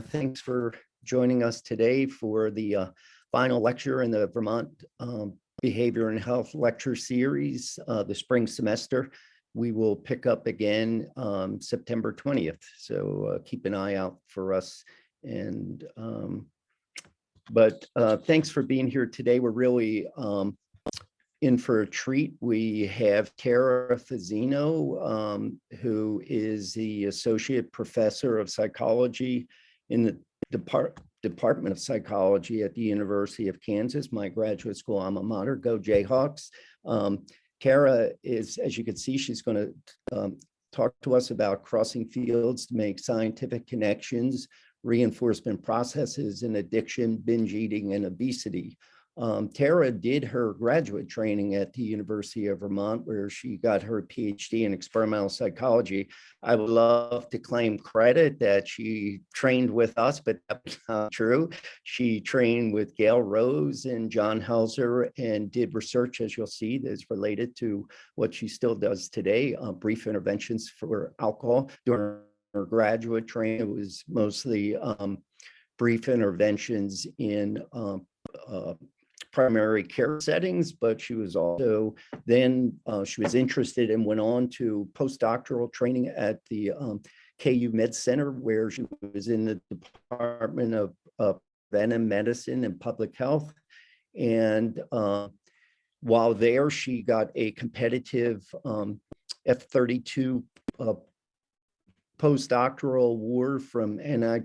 thanks for joining us today for the uh, final lecture in the Vermont um, Behavior and Health Lecture Series, uh, the spring semester. We will pick up again um, September 20th, so uh, keep an eye out for us. And um, but uh, thanks for being here today. We're really um, in for a treat. We have Tara Fazzino, um, who is the Associate Professor of Psychology in the Depart Department of Psychology at the University of Kansas, my graduate school alma mater, go Jayhawks. Um, Tara is, as you can see, she's going to um, talk to us about crossing fields to make scientific connections, reinforcement processes in addiction, binge eating, and obesity. Um, Tara did her graduate training at the University of Vermont, where she got her PhD in experimental psychology. I would love to claim credit that she trained with us, but that's not true. She trained with Gail Rose and John Helzer and did research, as you'll see, that's related to what she still does today, uh, brief interventions for alcohol during her graduate training. It was mostly um, brief interventions in um, uh, primary care settings, but she was also then uh, she was interested and went on to postdoctoral training at the um, KU Med Center, where she was in the Department of uh, Medicine and Public Health. And uh, while there, she got a competitive um, F-32 uh, postdoctoral award from NI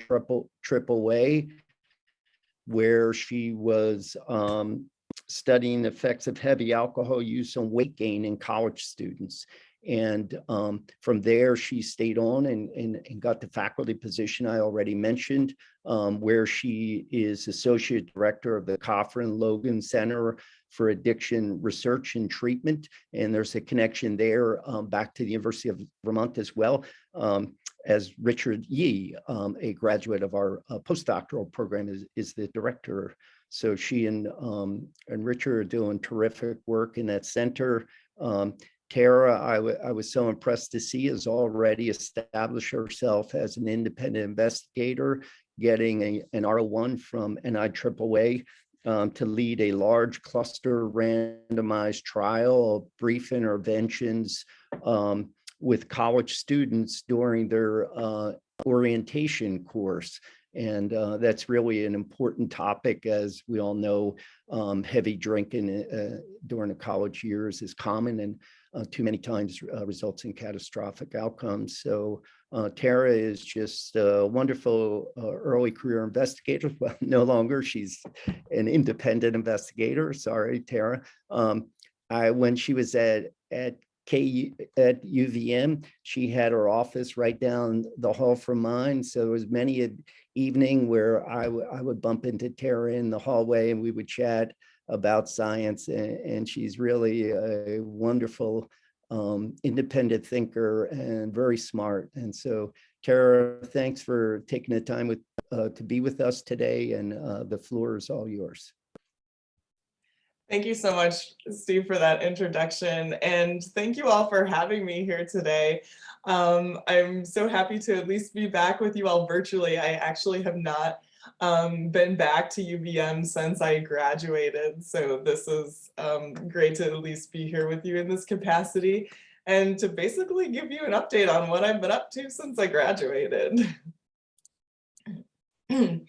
where she was um, studying the effects of heavy alcohol use on weight gain in college students. And um, from there, she stayed on and, and, and, got the faculty position I already mentioned, um, where she is Associate Director of the Cofrin Logan Center for Addiction Research and Treatment. And there's a connection there um, back to the University of Vermont as well. As Richard Yi, um, a graduate of our uh, postdoctoral program, is, is the director. So she and, um, and Richard are doing terrific work in that center. Um, Tara, I, I was so impressed to see, has already established herself as an independent investigator, getting a, an R1 from NIAAA um, to lead a large cluster randomized trial of brief interventions um, with college students during their uh, orientation course. And uh, that's really an important topic, as we all know, um, heavy drinking uh, during the college years is common and uh, too many times uh, results in catastrophic outcomes. So uh, Tara is just a wonderful early career investigator. Well, no longer, she's an independent investigator. Sorry, Tara. Um, I, when she was at, at K at UVM. She had her office right down the hall from mine. So there was many an evening where I, I would bump into Tara in the hallway and we would chat about science. And, and she's really a wonderful um, independent thinker and very smart. And so Tara, thanks for taking the time with uh, to be with us today and uh, the floor is all yours. Thank you so much, Steve, for that introduction. And thank you all for having me here today. Um, I'm so happy to at least be back with you all virtually. I actually have not um, been back to UVM since I graduated. So this is um, great to at least be here with you in this capacity and to basically give you an update on what I've been up to since I graduated.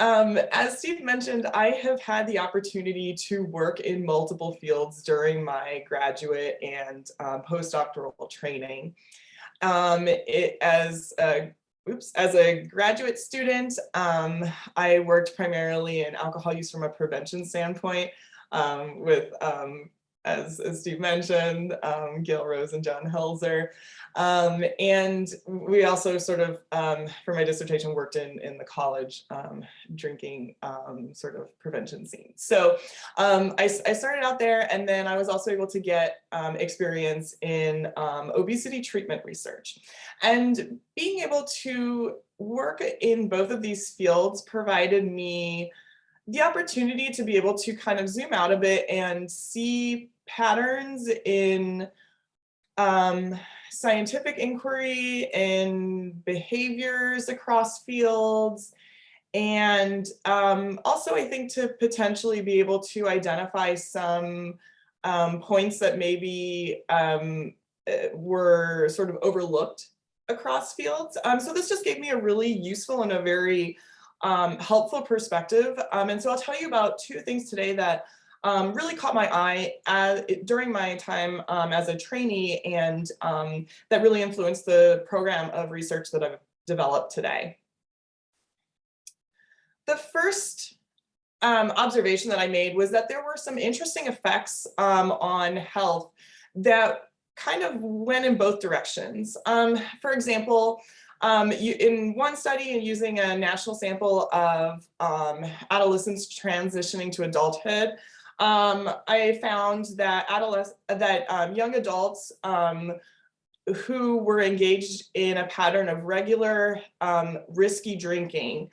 Um, as Steve mentioned, I have had the opportunity to work in multiple fields during my graduate and um, postdoctoral training. Um, it, as a oops, as a graduate student, um, I worked primarily in alcohol use from a prevention standpoint um, with um, as, as Steve mentioned, um, Gail Rose and John Helzer. Um, and we also sort of, um, for my dissertation, worked in, in the college um, drinking um, sort of prevention scene. So um, I, I, started out there and then I was also able to get experience in obesity treatment research. And being able to work in both of these fields provided me the opportunity to be able to kind of zoom out a bit and see patterns in um, scientific inquiry and behaviors across fields. And um, also, I think to potentially be able to identify some um, points that maybe um, uh, were sort of overlooked across fields. Um, so this just gave me a really useful and a very um, helpful perspective. Um, and so I'll tell you about two things today that um, really caught my eye as, during my time um, as a trainee and um, that really influenced the program of research that I've developed today. The first um, observation that I made was that there were some interesting effects on health that kind of went in both directions. Um, for example, um, you, in one study using a national sample of um, adolescents transitioning to adulthood, um, I found that um, young adults um, who were engaged in a pattern of regular um, risky drinking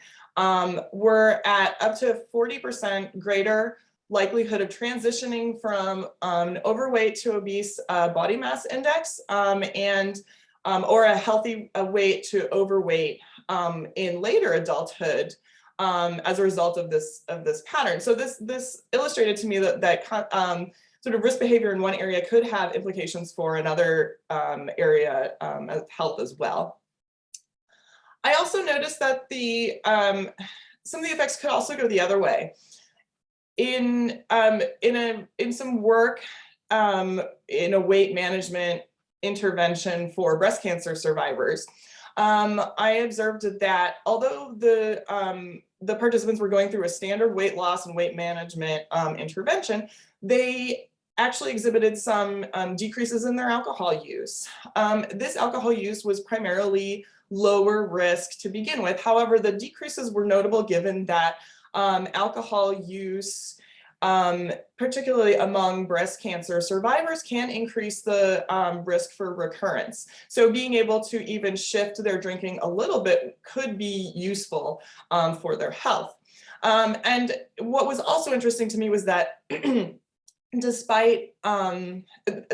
were at up to 40% greater likelihood of transitioning from overweight to obese uh, body mass index and um, or a healthy uh, weight to overweight um, in later adulthood um, as a result of this of this pattern. So this this illustrated to me that that um, sort of risk behavior in one area could have implications for another area of health as well. I also noticed that the um, some of the effects could also go the other way. In um, in a in some work um, in a weight management intervention for breast cancer survivors, um, I observed that although the um, the participants were going through a standard weight loss and weight management um, intervention, they actually exhibited some um, decreases in their alcohol use. Um, this alcohol use was primarily lower risk to begin with. However, the decreases were notable given that um, alcohol use, um, particularly among breast cancer survivors, can increase the um, risk for recurrence. So being able to even shift their drinking a little bit could be useful um, for their health. Um, and what was also interesting to me was that despite um,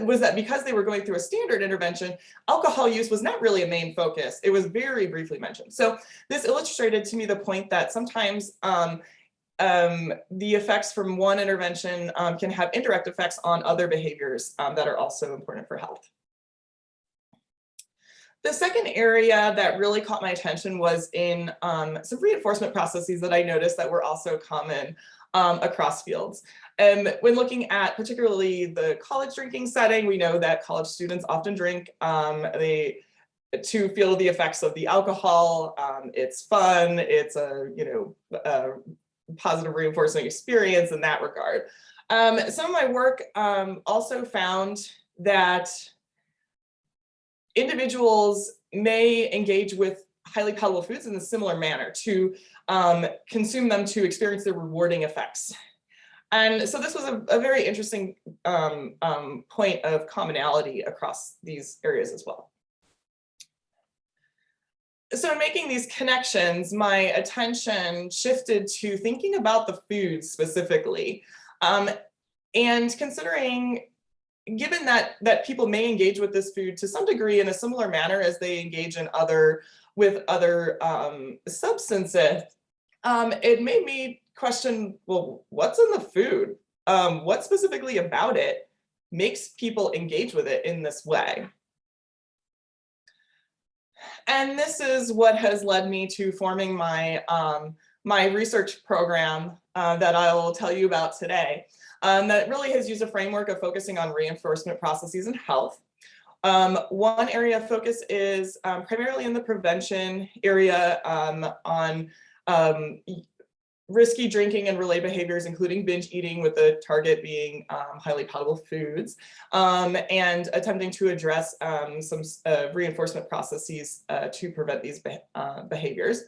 was that because they were going through a standard intervention, alcohol use was not really a main focus. It was very briefly mentioned. So this illustrated to me the point that sometimes um, um, the effects from one intervention um, can have indirect effects on other behaviors um, that are also important for health. The second area that really caught my attention was in um, some reinforcement processes that I noticed that were also common um, across fields. And um, when looking at particularly the college drinking setting, we know that college students often drink um, they to feel the effects of the alcohol. Um, it's fun. It's a you know a positive reinforcing experience in that regard. Um, some of my work um, also found that individuals may engage with highly palatable foods in a similar manner to um, consume them to experience the rewarding effects. And so this was a, a very interesting um, um, point of commonality across these areas as well. So in making these connections, my attention shifted to thinking about the food specifically um, and considering given that that people may engage with this food to some degree in a similar manner as they engage in other with other um, substances, um, it made me question, well, what's in the food? Um, what specifically about it makes people engage with it in this way? And this is what has led me to forming my, um, my research program uh, that I will tell you about today. Um, that really has used a framework of focusing on reinforcement processes in health. Um, one area of focus is um, primarily in the prevention area um, on um, risky drinking and related behaviors, including binge eating with the target being um, highly palatable foods, um, and attempting to address um, some uh, reinforcement processes uh, to prevent these be uh, behaviors.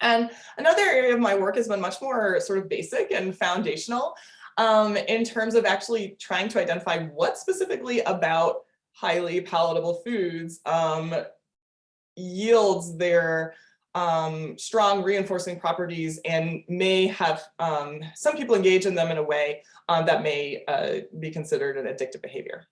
And another area of my work has been much more sort of basic and foundational um, in terms of actually trying to identify what specifically about highly palatable foods um, yields their um, strong reinforcing properties and may have um, some people engage in them in a way um, that may uh, be considered an addictive behavior.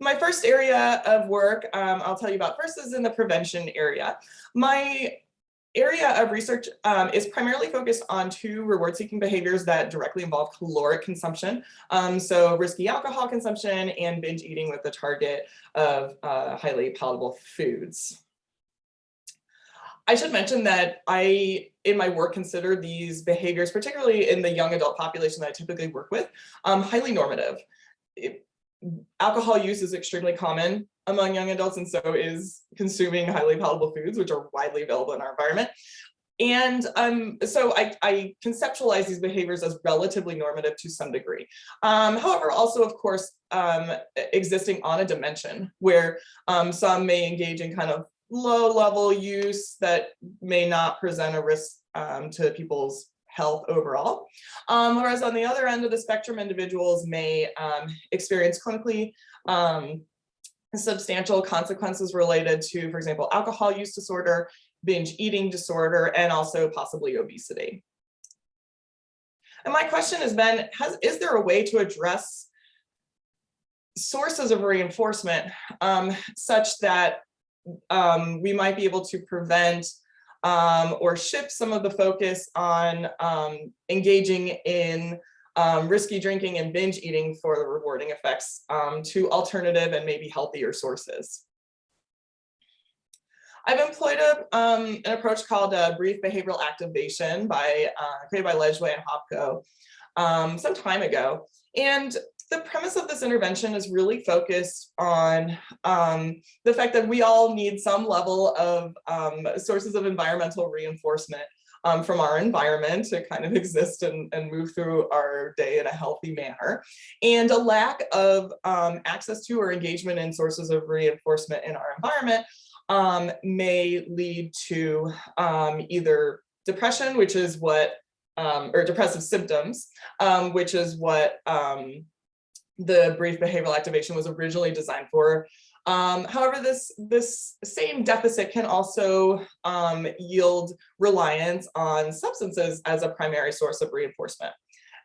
my first area of work um, I'll tell you about first is in the prevention area. My area of research um, is primarily focused on two reward-seeking behaviors that directly involve caloric consumption. Um, so risky alcohol consumption and binge eating with the target of uh, highly palatable foods. I should mention that I, in my work, consider these behaviors, particularly in the young adult population that I typically work with, um, highly normative. It, alcohol use is extremely common among young adults and so is consuming highly palatable foods, which are widely available in our environment. And um, so I, I, conceptualize these behaviors as relatively normative to some degree. Um, however, also, of course, um, existing on a dimension where um, some may engage in kind of low level use that may not present a risk um, to people's health overall. Um, whereas on the other end of the spectrum, individuals may experience clinically substantial consequences related to, for example, alcohol use disorder, binge eating disorder, and also possibly obesity. And my question has been, has, is there a way to address sources of reinforcement um, such that um, we might be able to prevent um, or shift some of the focus on um, engaging in um, risky drinking and binge eating for the rewarding effects um, to alternative and maybe healthier sources. I've employed a, um, an approach called brief behavioral activation by uh, created by Lejuez and Hopko um, some time ago. And the premise of this intervention is really focused on um, the fact that we all need some level of um, sources of environmental reinforcement um, from our environment to kind of exist and, and move through our day in a healthy manner. And a lack of um, access to or engagement in sources of reinforcement in our environment um, may lead to um, either depression, which is what, or depressive symptoms, which is what the brief behavioral activation was originally designed for, um, however, this, this same deficit can also um, yield reliance on substances as a primary source of reinforcement.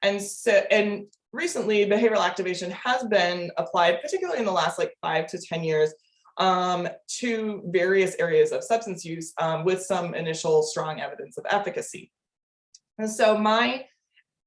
And so, and recently behavioral activation has been applied, particularly in the last like five to 10 years, um, to various areas of substance use um, with some initial strong evidence of efficacy. And so my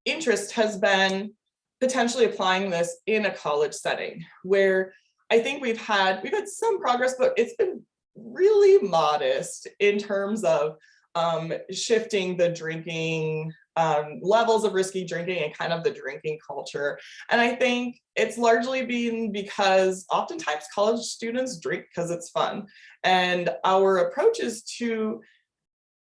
interest has been potentially applying this in a college setting where I think we've had we've had some progress, but it's been really modest in terms of um, shifting the drinking um, levels of risky drinking and kind of the drinking culture. And I think it's largely been because oftentimes college students drink because it's fun. And our approach is to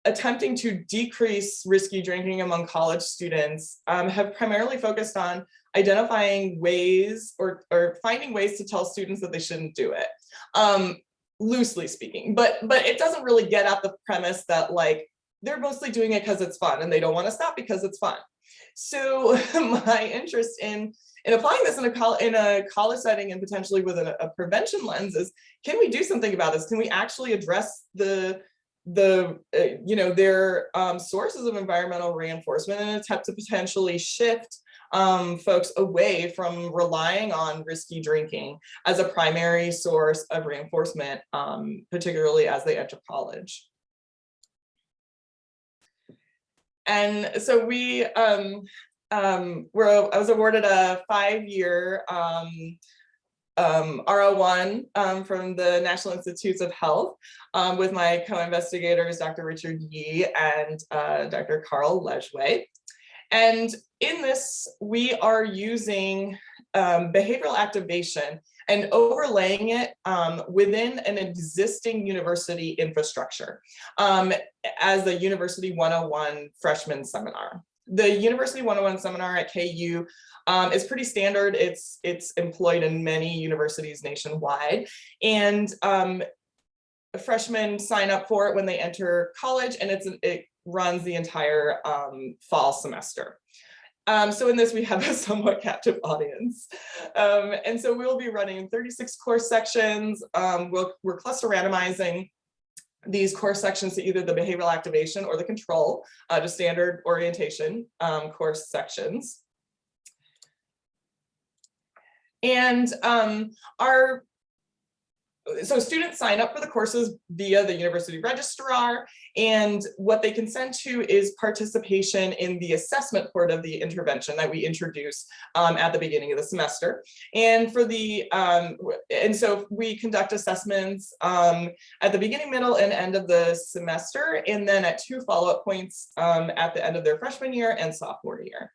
attempting to decrease risky drinking among college students um, have primarily focused on identifying ways or, or finding ways to tell students that they shouldn't do it, um, loosely speaking. But, but it doesn't really get at the premise that like, they're mostly doing it because it's fun and they don't want to stop because it's fun. So my interest in in applying this in a, col in a college setting and potentially with a, a, prevention lens is, can we do something about this? Can we actually address the, the uh, you know, their um, sources of environmental reinforcement and attempt to potentially shift um, folks away from relying on risky drinking as a primary source of reinforcement, um, particularly as they enter college. And so we um, um, were, I was awarded a five-year um, um, R01 um, from the National Institutes of Health um, with my co-investigators, Dr. Richard Yi and uh, Dr. Carl Lejuez. And in this, we are using um, behavioral activation and overlaying it um, within an existing university infrastructure um, as a University 101 freshman seminar. The University 101 seminar at KU um, is pretty standard. It's, it's employed in many universities nationwide. And um, freshmen sign up for it when they enter college and it's it runs the entire um, fall semester. Um, so in this, we have a somewhat captive audience. Um, and so we'll be running 36 course sections. Um, we'll, we're cluster randomizing these course sections to either the behavioral activation or the control, uh, to standard orientation um, course sections. And um, our so students sign up for the courses via the university registrar and what they consent to is participation in the assessment part of the intervention that we introduce um, at the beginning of the semester. And for the, um, and so we conduct assessments um, at the beginning, middle and end of the semester, and then at two follow-up points um, at the end of their freshman year and sophomore year.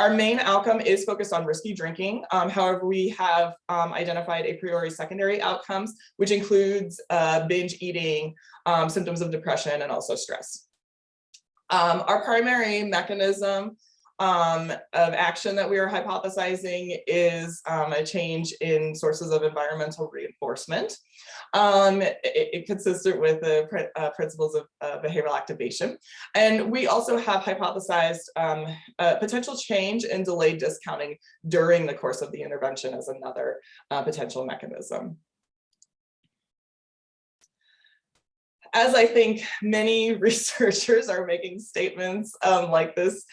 Our main outcome is focused on risky drinking. Um, however, we have um, identified a priori secondary outcomes, which includes uh, binge eating, um, symptoms of depression, and also stress. Um, our primary mechanism um, of action that we are hypothesizing is um, a change in sources of environmental reinforcement. Um, it, it consistent with the uh, principles of uh, behavioral activation. And we also have hypothesized um, potential change in delayed discounting during the course of the intervention as another uh, potential mechanism. As I think many researchers are making statements um, like this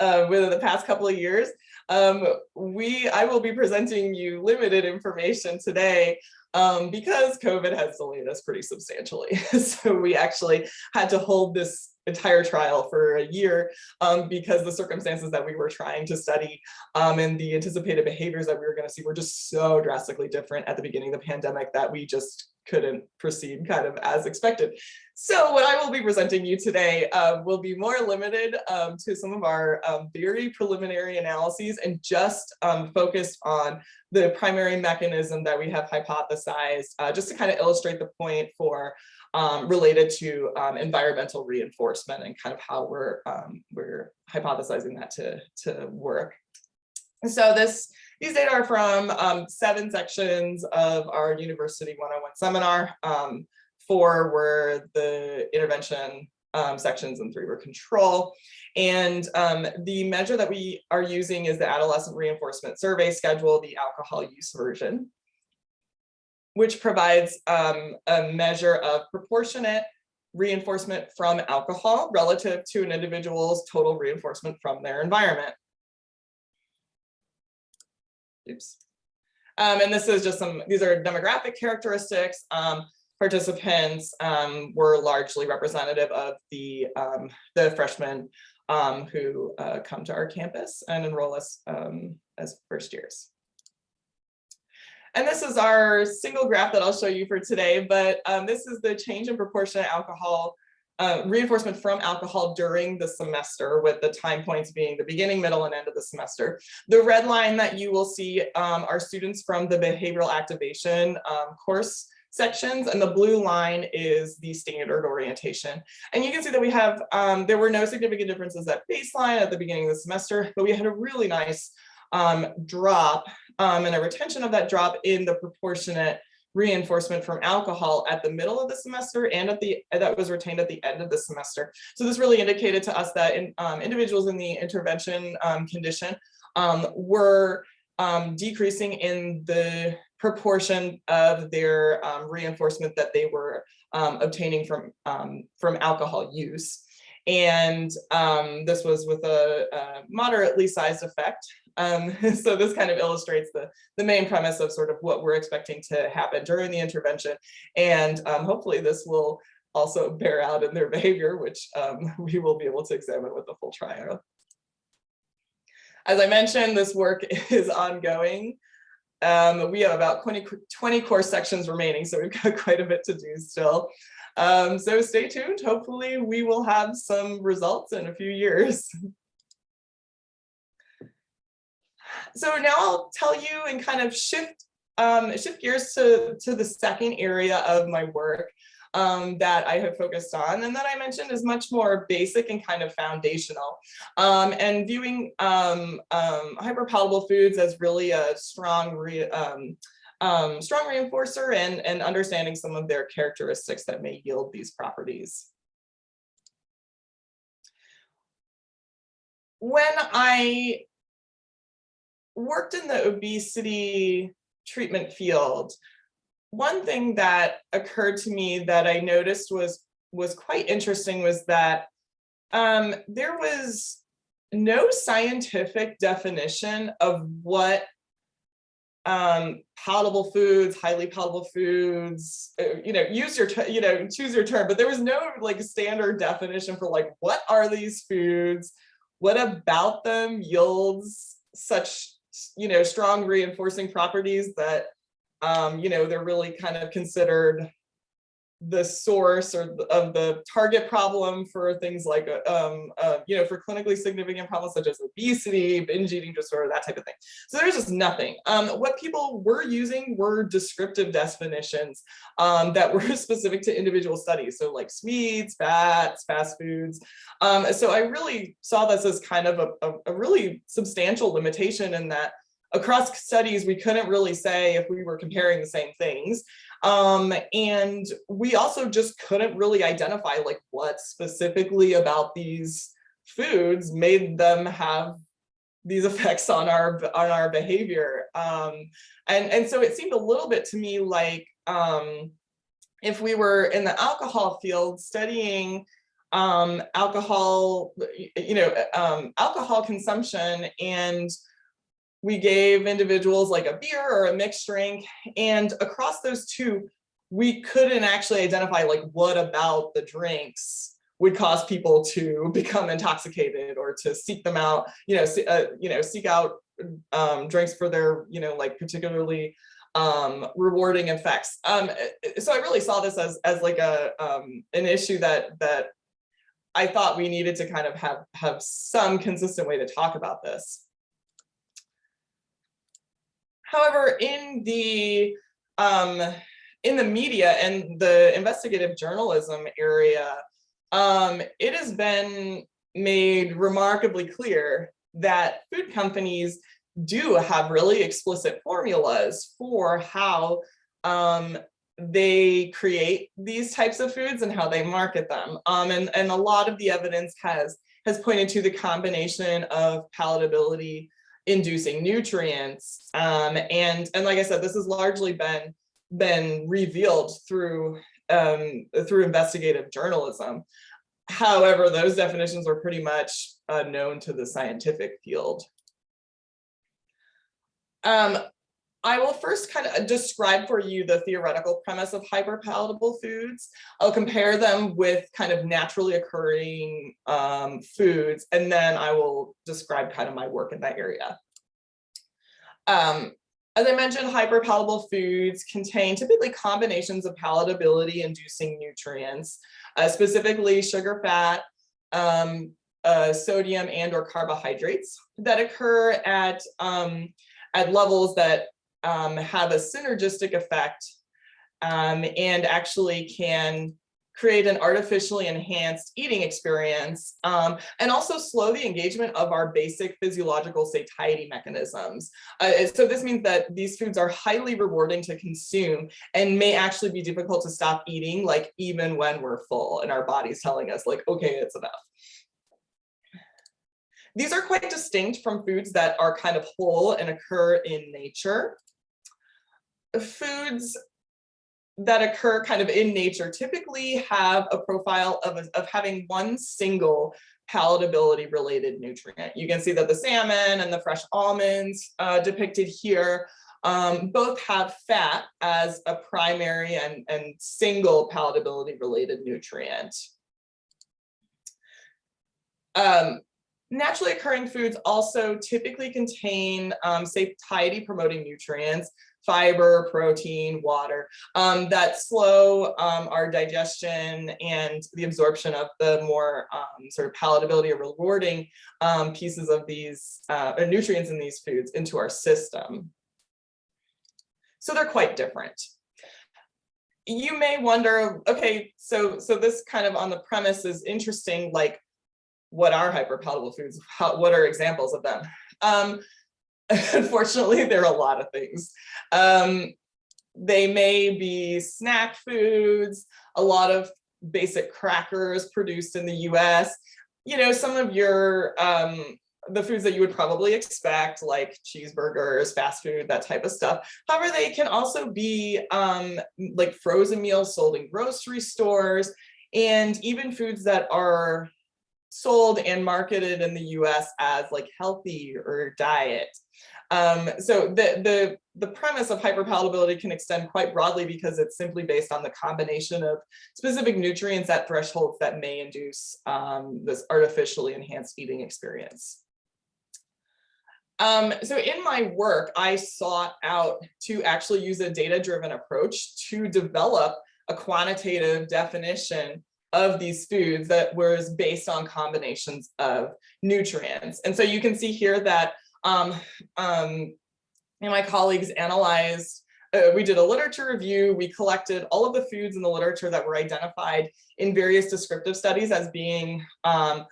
uh, within the past couple of years. Um, we, I will be presenting you limited information today um, because COVID has delayed us pretty substantially. so we actually had to hold this entire trial for a year um, because the circumstances that we were trying to study um, and the anticipated behaviors that we were going to see were just so drastically different at the beginning of the pandemic that we just couldn't proceed kind of as expected. So what I will be presenting you today uh, will be more limited um, to some of our um, very preliminary analyses and just um, focused on the primary mechanism that we have hypothesized, uh, just to kind of illustrate the point for um, related to um, environmental reinforcement and kind of how we're we're hypothesizing that to, to work. So this these data are from um, seven sections of our University 101 seminar. Um, four were the intervention um, sections and three were control. And um, the measure that we are using is the adolescent reinforcement survey schedule, the alcohol use version, which provides um, a measure of proportionate reinforcement from alcohol relative to an individual's total reinforcement from their environment. Oops. Um, and this is just some, these are demographic characteristics. Um, participants um, were largely representative of the, um, the freshmen um, who uh, come to our campus and enroll us um, as first years. And this is our single graph that I'll show you for today, but this is the change in proportionate alcohol uh, reinforcement from alcohol during the semester with the time points being the beginning, middle, and end of the semester. The red line that you will see um, are students from the behavioral activation um, course sections and the blue line is the standard orientation. And you can see that we have, um, there were no significant differences at baseline at the beginning of the semester, but we had a really nice um, drop um, and a retention of that drop in the proportionate reinforcement from alcohol at the middle of the semester and at the that was retained at the end of the semester. So this really indicated to us that in, um, individuals in the intervention um, condition um, were um, decreasing in the proportion of their um, reinforcement that they were um, obtaining from from alcohol use. And this was with a, a moderately sized effect um, so this kind of illustrates the, the main premise of sort of what we're expecting to happen during the intervention. And um, hopefully this will also bear out in their behavior, which um, we will be able to examine with the full trial. As I mentioned, this work is ongoing. Um, we have about 20, 20 course sections remaining, so we've got quite a bit to do still. Um, so stay tuned. Hopefully we will have some results in a few years. So now I'll tell you and kind of shift um, shift gears to, to the second area of my work um, that I have focused on and that I mentioned is much more basic and kind of foundational um, and viewing um, um hyperpalatable foods as really a strong re, um, strong reinforcer and, and understanding some of their characteristics that may yield these properties. When I worked in the obesity treatment field, one thing that occurred to me that I noticed was was quite interesting was that um, there was no scientific definition of what um, palatable foods, highly palatable foods, uh, you know, use your, you know, choose your term, but there was no like standard definition for like, what are these foods? What about them yields such, you know, strong reinforcing properties that, um, you know, they're really kind of considered the source or of the target problem for things like, uh, um, uh, you know, for clinically significant problems such as obesity, binge eating disorder, that type of thing. So there's just nothing. Um, what people were using were descriptive definitions um, that were specific to individual studies. So like sweets, fats, fast foods. Um, so I really saw this as kind of a, a, a really substantial limitation in that across studies, we couldn't really say if we were comparing the same things. Um, and we also just couldn't really identify like what specifically about these foods made them have these effects on our on our behavior. Um, and, and so it seemed a little bit to me like um, if we were in the alcohol field studying um, alcohol, you know, um, alcohol consumption and we gave individuals like a beer or a mixed drink and across those two we couldn't actually identify like what about the drinks would cause people to become intoxicated or to seek them out you know uh, you know seek out um, drinks for their you know like particularly um, rewarding effects. Um, so I really saw this as as like a um, an issue that that I thought we needed to kind of have have some consistent way to talk about this However, in the um, in the media and the investigative journalism area, um, it has been made remarkably clear that food companies do have really explicit formulas for how um, they create these types of foods and how they market them. Um, and, and a lot of the evidence has, has pointed to the combination of palatability inducing nutrients. Um, and, and like I said, this has largely been, been revealed through, um, through investigative journalism. However, those definitions are pretty much uh, known to the scientific field. Um, I will first kind of describe for you the theoretical premise of hyperpalatable foods. I'll compare them with kind of naturally occurring um, foods, and then I will describe kind of my work in that area. Um, as I mentioned, hyperpalatable foods contain typically combinations of palatability inducing nutrients, uh, specifically sugar, fat, um, uh, sodium and or carbohydrates that occur at, um, at levels that um, have a synergistic effect um, and actually can create an artificially enhanced eating experience um, and also slow the engagement of our basic physiological satiety mechanisms. Uh, so this means that these foods are highly rewarding to consume and may actually be difficult to stop eating like even when we're full and our body's telling us like, okay, it's enough. These are quite distinct from foods that are kind of whole and occur in nature foods that occur kind of in nature typically have a profile of, of having one single palatability related nutrient. You can see that the salmon and the fresh almonds uh, depicted here um, both have fat as a primary and, and single palatability related nutrient. Um, naturally occurring foods also typically contain um, satiety promoting nutrients fiber, protein, water um, that slow um, our digestion and the absorption of the more um, sort of palatability or rewarding um, pieces of these uh, nutrients in these foods into our system. So they're quite different. You may wonder, okay, so so this kind of on the premise is interesting, like what are hyperpalatable foods? How, what are examples of them? Unfortunately, there are a lot of things. Um, they may be snack foods, a lot of basic crackers produced in the US. You know, some of your, um, the foods that you would probably expect, like cheeseburgers, fast food, that type of stuff. However, they can also be um, like frozen meals sold in grocery stores and even foods that are sold and marketed in the US as like healthy or diet. Um, so the, the, the premise of hyperpalatability can extend quite broadly because it's simply based on the combination of specific nutrients at thresholds that may induce um, this artificially enhanced eating experience. Um, so in my work, I sought out to actually use a data-driven approach to develop a quantitative definition of these foods that was based on combinations of nutrients. And so you can see here that um, um, my colleagues analyzed, uh, we did a literature review, we collected all of the foods in the literature that were identified in various descriptive studies as being um,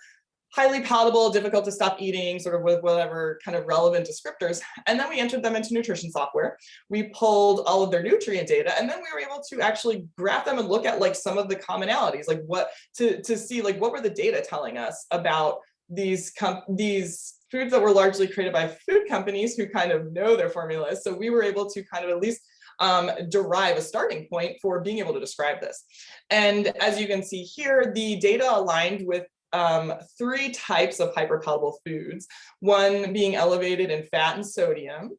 highly palatable, difficult to stop eating, sort of with whatever kind of relevant descriptors. And then we entered them into nutrition software. We pulled all of their nutrient data, and then we were able to actually graph them and look at like some of the commonalities, like what to, to see like what were the data telling us about these these foods that were largely created by food companies who kind of know their formulas. So we were able to kind of at least um, derive a starting point for being able to describe this. And as you can see here, the data aligned with um, three types of hyperpalatable foods, one being elevated in fat and sodium,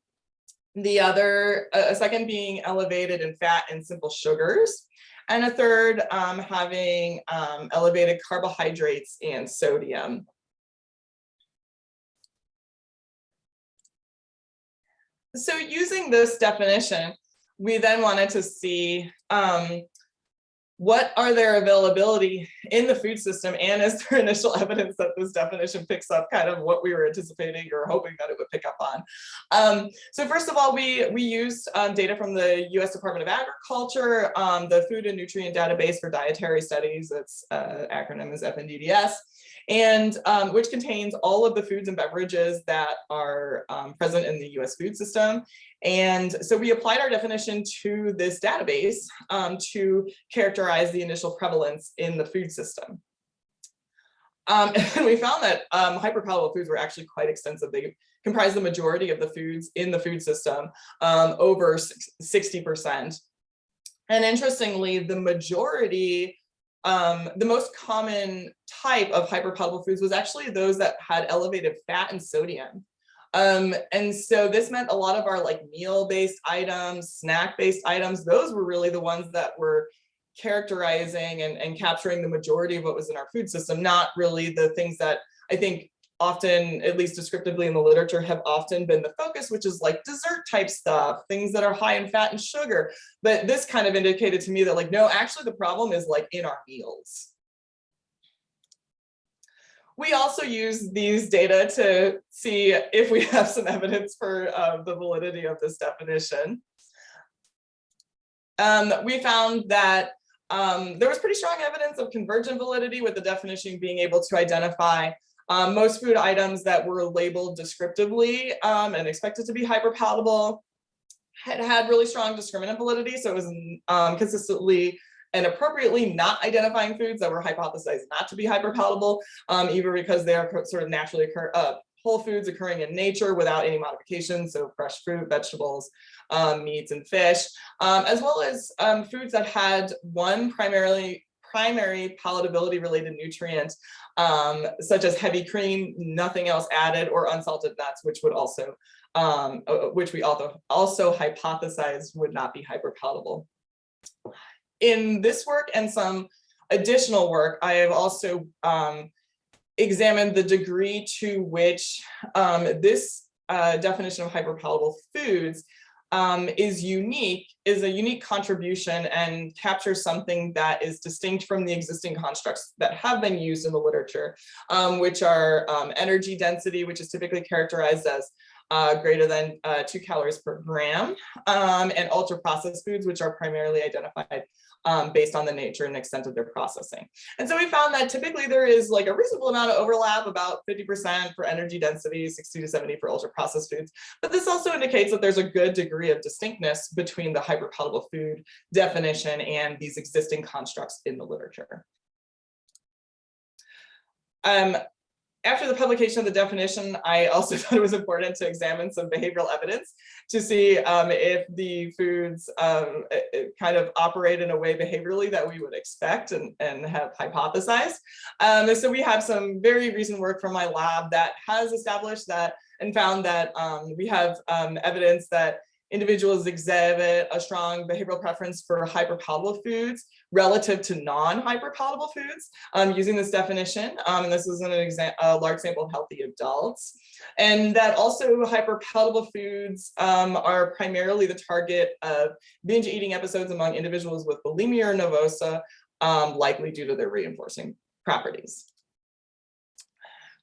the other, a second being elevated in fat and simple sugars, and a third um, having um, elevated carbohydrates and sodium. So using this definition, we then wanted to see um, what are their availability in the food system? And is there initial evidence that this definition picks up kind of what we were anticipating or hoping that it would pick up on. Um, so first of all, we, we used um, data from the US Department of Agriculture, um, the Food and Nutrient Database for Dietary Studies, its uh, acronym is FNDDS, and um, which contains all of the foods and beverages that are um, present in the US food system. And so we applied our definition to this database um, to characterize the initial prevalence in the food system. Um, and we found that um, hyperpalatable foods were actually quite extensive. They comprise the majority of the foods in the food system, um, over 60%. And interestingly, the majority um, the most common type of hyperpalatable foods was actually those that had elevated fat and sodium. Um, and so this meant a lot of our like meal-based items, snack-based items, those were really the ones that were characterizing and, and capturing the majority of what was in our food system, not really the things that I think often, at least descriptively in the literature, have often been the focus, which is like dessert type stuff, things that are high in fat and sugar. But this kind of indicated to me that like, no, actually the problem is like in our meals. We also use these data to see if we have some evidence for uh, the validity of this definition. Um, we found that um, there was pretty strong evidence of convergent validity with the definition being able to identify um, most food items that were labeled descriptively um, and expected to be hyperpalatable had had really strong discriminant validity. So it was um, consistently and appropriately not identifying foods that were hypothesized not to be hyperpalatable, um, either because they are sort of naturally occur, uh, whole foods occurring in nature without any modifications, so fresh fruit, vegetables, um, meats, and fish, um, as well as um, foods that had one primarily primary palatability related nutrient, um, such as heavy cream, nothing else added, or unsalted nuts, which would also, um, uh, uh, which we also, also hypothesized would not be hyperpalatable. In this work and some additional work, I have also um, examined the degree to which um, this uh, definition of hyperpalatable foods um, is unique, is a unique contribution and captures something that is distinct from the existing constructs that have been used in the literature, um, which are um, energy density, which is typically characterized as uh, greater than uh, two calories per gram, um, and ultra processed foods, which are primarily identified um, based on the nature and extent of their processing. And so we found that typically there is like a reasonable amount of overlap, about 50% for energy density, 60 to 70 for ultra processed foods. But this also indicates that there's a good degree of distinctness between the hyperpalatable food definition and these existing constructs in the literature. Um, after the publication of the definition, I also thought it was important to examine some behavioral evidence to see um, if the foods um, kind of operate in a way behaviorally that we would expect and, and have hypothesized. Um, and so we have some very recent work from my lab that has established that and found that um, we have um, evidence that individuals exhibit a strong behavioral preference for hyperpalatable foods relative to non-hyperpalatable foods um, using this definition. Um, and this is an a large sample of healthy adults. And that also hyperpalatable foods um, are primarily the target of binge eating episodes among individuals with bulimia or nervosa, um, likely due to their reinforcing properties.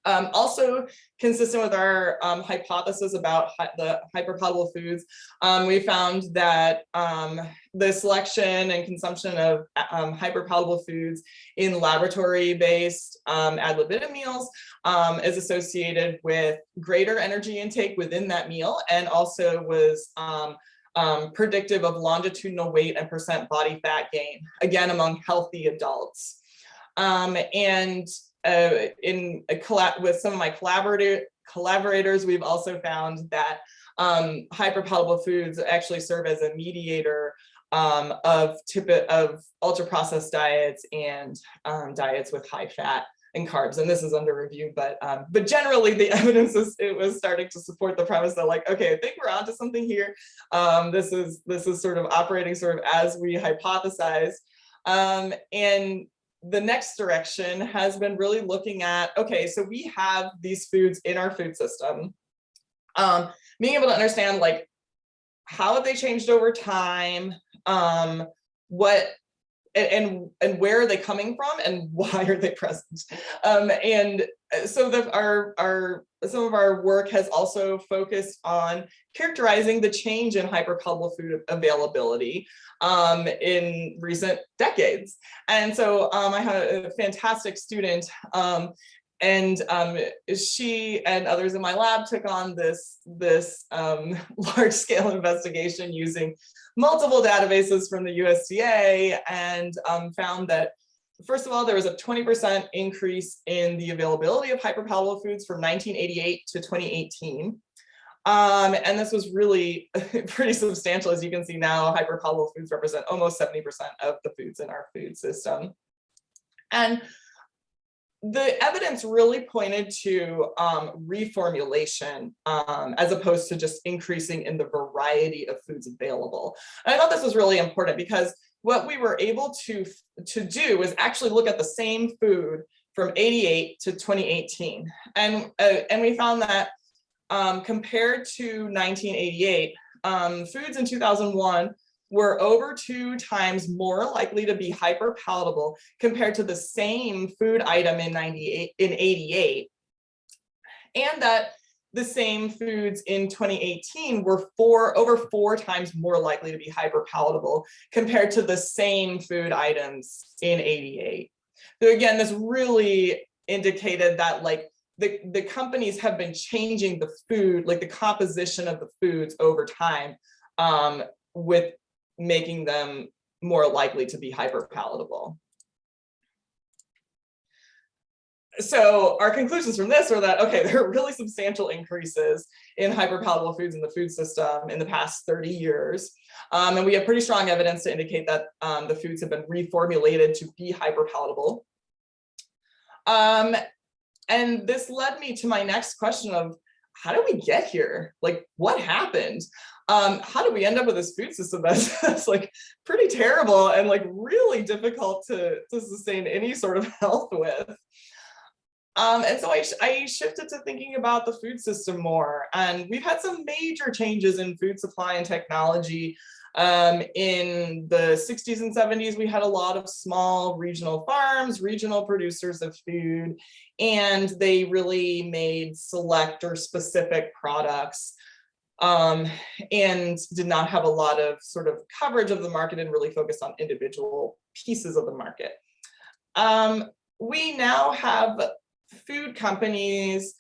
Um, also consistent with our um, hypothesis about hy- the hyperpalatable foods, um, we found that um, the selection and consumption of um, hyperpalatable foods in laboratory-based um, ad libitum meals is associated with greater energy intake within that meal and also was predictive of longitudinal weight and percent body fat gain, again, among healthy adults. And uh, in a collab with some of my collaborator collaborators, we've also found that um, hyperpalatable foods actually serve as a mediator um, of tip of ultra processed diets and um, diets with high fat and carbs. And this is under review, but um, but generally the evidence is it was starting to support the premise that like, okay, I think we're onto something here. Um, this is this is sort of operating sort of as we hypothesize. Um, and the next direction has been really looking at, okay, so we have these foods in our food system. Um, being able to understand like, how have they changed over time? Um, what, and, and, where are they coming from and why are they present? Um, and uh, so that our, our, some of our work has also focused on characterizing the change in hyperpalatable food availability um, in recent decades. And so um, I had a fantastic student um, and um, she and others in my lab took on this, this um, large scale investigation using multiple databases from the USDA and um, found that First of all, there was a 20% increase in the availability of hyperpalatable foods from 1988 to 2018. Um, and this was really pretty substantial. As you can see now, hyperpalatable foods represent almost 70% of the foods in our food system. And the evidence really pointed to um, reformulation um, as opposed to just increasing in the variety of foods available. And I thought this was really important because what we were able to, to do was actually look at the same food from 88 to 2018. And, uh, and we found that um, compared to 1988, um, foods in 2001 were over two times more likely to be hyperpalatable compared to the same food item in 98 in 88 and that the same foods in 2018 were four over four times more likely to be hyperpalatable compared to the same food items in 88 so again this really indicated that like the, the companies have been changing the food, like the composition of the foods over time um, with making them more likely to be hyperpalatable. So our conclusions from this are that, okay, there are really substantial increases in hyperpalatable foods in the food system in the past 30 years. Um, and we have pretty strong evidence to indicate that um, the foods have been reformulated to be hyperpalatable. Um, and this led me to my next question of how did we get here? Like what happened? Um, how did we end up with this food system that's, that's like pretty terrible and like really difficult to, to sustain any sort of health with? Um, and so I, I shifted to thinking about the food system more and we've had some major changes in food supply and technology um, in the 60s and 70s, we had a lot of small regional farms, regional producers of food, and they really made select or specific products um, and did not have a lot of sort of coverage of the market and really focused on individual pieces of the market. Um, we now have food companies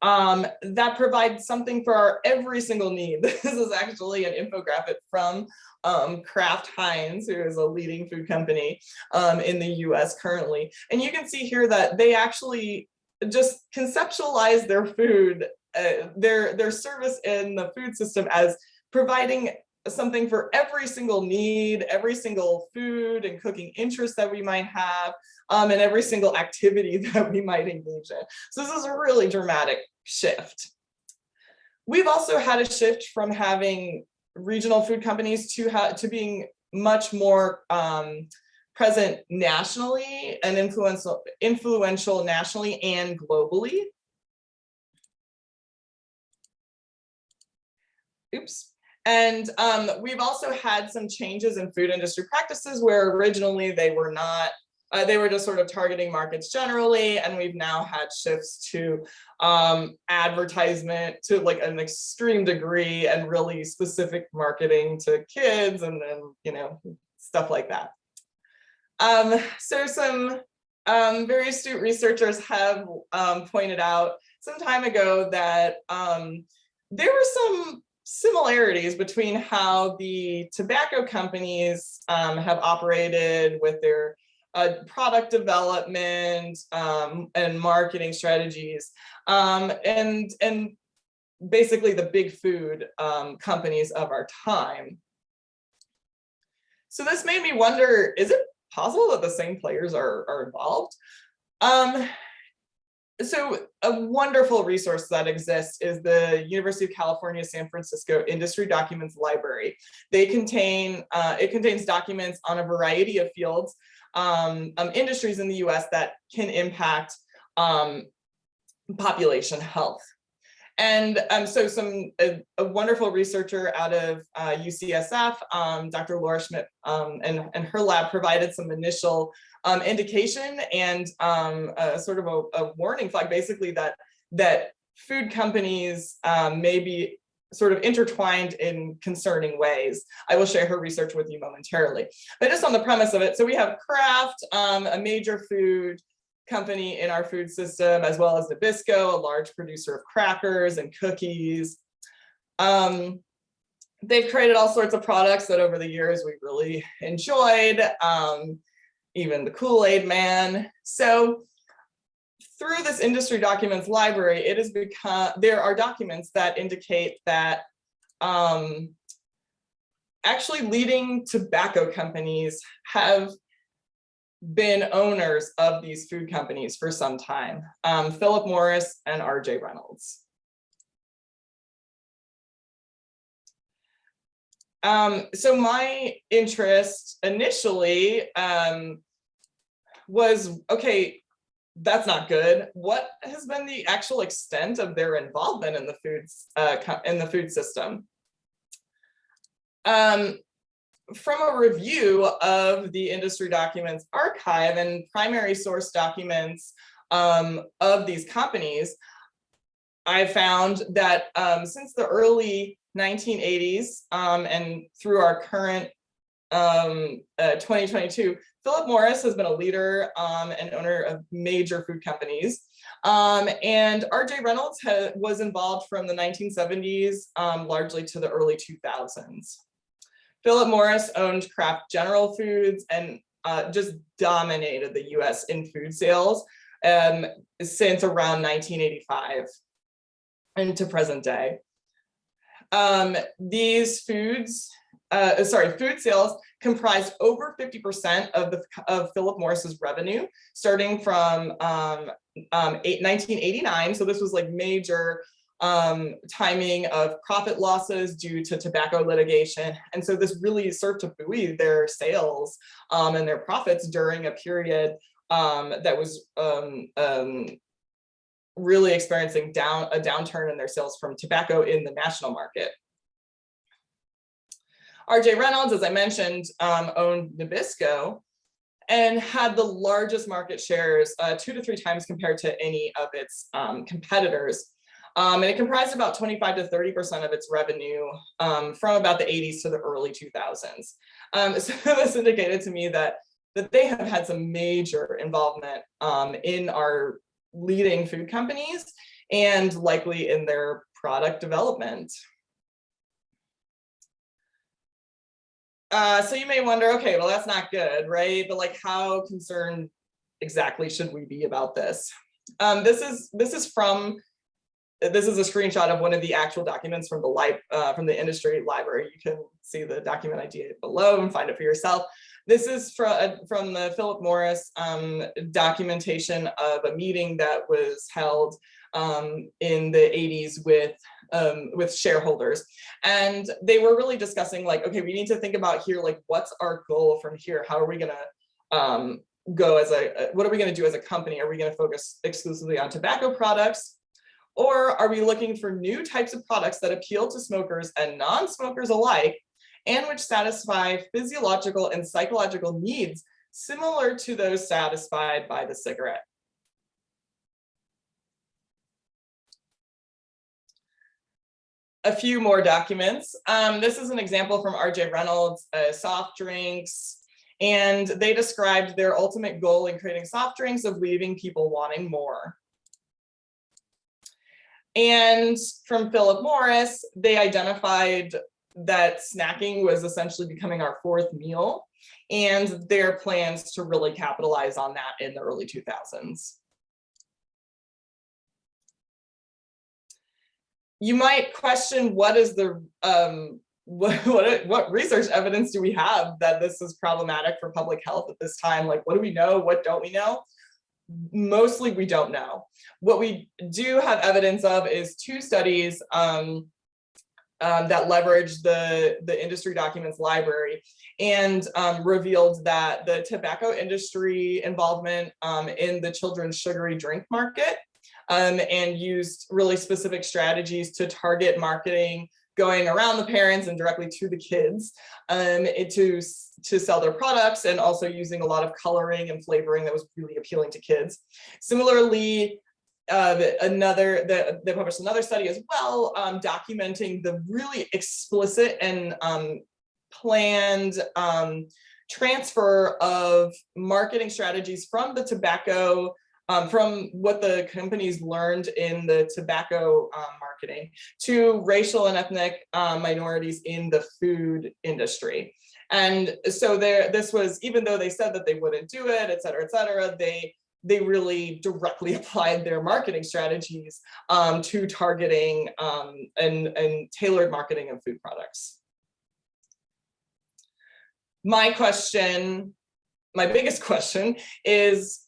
um, that provide something for our every single need. This is actually an infographic from um, Kraft Heinz, who is a leading food company um, in the US currently. And you can see here that they actually just conceptualize their food, uh, their, their service in the food system as providing something for every single need, every single food and cooking interest that we might have, um, and every single activity that we might engage in. So this is a really dramatic shift. We've also had a shift from having regional food companies to, to being much more um, present nationally and influential, influential nationally and globally. Oops. And um, we've also had some changes in food industry practices where originally they were not, uh, they were just sort of targeting markets generally, and we've now had shifts to um, advertisement to like an extreme degree and really specific marketing to kids and then, you know, stuff like that. Um, so some um, very astute researchers have um, pointed out some time ago that um, there were some similarities between how the tobacco companies um, have operated with their uh, product development um, and marketing strategies um, and and basically the big food um, companies of our time. So this made me wonder, is it possible that the same players are, are involved? So a wonderful resource that exists is the University of California, San Francisco Industry Documents Library. They contain, uh, it contains documents on a variety of fields, um, um, industries in the US that can impact um, population health. And um, so some a, a, wonderful researcher out of uh, UCSF, um, Dr. Laura Schmidt um, and, and her lab provided some initial um, indication and um, sort of a, a, warning flag, basically that, that food companies um, may be sort of intertwined in concerning ways. I will share her research with you momentarily. But just on the premise of it, so we have Kraft, a major food company in our food system, as well as Nabisco, a large producer of crackers and cookies. Um, they've created all sorts of products that over the years we really enjoyed, um, even the Kool-Aid man. So through this industry documents library, it has become, there are documents that indicate that um, actually leading tobacco companies have been owners of these food companies for some time, um, Philip Morris and RJ Reynolds. Um, so my interest initially um, was, okay, that's not good. What has been the actual extent of their involvement in the foods uh, in the food system? Um, from a review of the industry documents archive and primary source documents um, of these companies, I found that um, since the early 1980s um, and through our current um, uh, 2022, Philip Morris has been a leader um, and owner of major food companies. Um, and RJ Reynolds was involved from the 1970s largely to the early 2000s. Philip Morris owned Kraft General Foods and uh, just dominated the US in food sales um, since around 1985 into present day. Um, these foods, uh, sorry, food sales comprised over 50% of the of Philip Morris's revenue, starting from um, um, eight, 1989. So this was like major um, timing of profit losses due to tobacco litigation. And so this really served to buoy their sales um, and their profits during a period um, that was um, um, really experiencing down a downturn in their sales from tobacco in the national market. RJ Reynolds, as I mentioned, um, owned Nabisco and had the largest market shares, uh, two to three times compared to any of its competitors. Um, and it comprised about 25 to 30% of its revenue um, from about the 80s to the early 2000s. Um, so this indicated to me that, that they have had some major involvement um, in our leading food companies and likely in their product development. Uh, so you may wonder, okay, well, that's not good, right? But like, how concerned exactly should we be about this? Um, this is this is from this is a screenshot of one of the actual documents from the lib uh, from the industry library. You can see the document ID below and find it for yourself. This is from from the Philip Morris um, documentation of a meeting that was held um, in the 80s with um, with shareholders. And they were really discussing like, okay, we need to think about here, like, what's our goal from here? How are we gonna um, go as a, what are we gonna do as a company? Are we gonna focus exclusively on tobacco products? Or are we looking for new types of products that appeal to smokers and non-smokers alike and which satisfy physiological and psychological needs similar to those satisfied by the cigarette? a few more documents. Um, this is an example from RJ Reynolds, uh, soft drinks, and they described their ultimate goal in creating soft drinks of leaving people wanting more. And from Philip Morris, they identified that snacking was essentially becoming our fourth meal and their plans to really capitalize on that in the early 2000s. you might question what is the um, what, what what research evidence do we have that this is problematic for public health at this time? Like, what do we know? What don't we know? Mostly, we don't know. What we do have evidence of is two studies um, um, that leveraged the, the industry documents library and um, revealed that the tobacco industry involvement um, in the children's sugary drink market um, and used really specific strategies to target marketing going around the parents and directly to the kids um, to, to sell their products and also using a lot of coloring and flavoring that was really appealing to kids. Similarly, uh, another, the, they published another study as well, um, documenting the really explicit and um, planned um, transfer of marketing strategies from the tobacco um, from what the companies learned in the tobacco um, marketing to racial and ethnic um, minorities in the food industry. And so there, this was, even though they said that they wouldn't do it, et cetera, et cetera, they, they really directly applied their marketing strategies um, to targeting um, and, and tailored marketing of food products. My question, my biggest question is,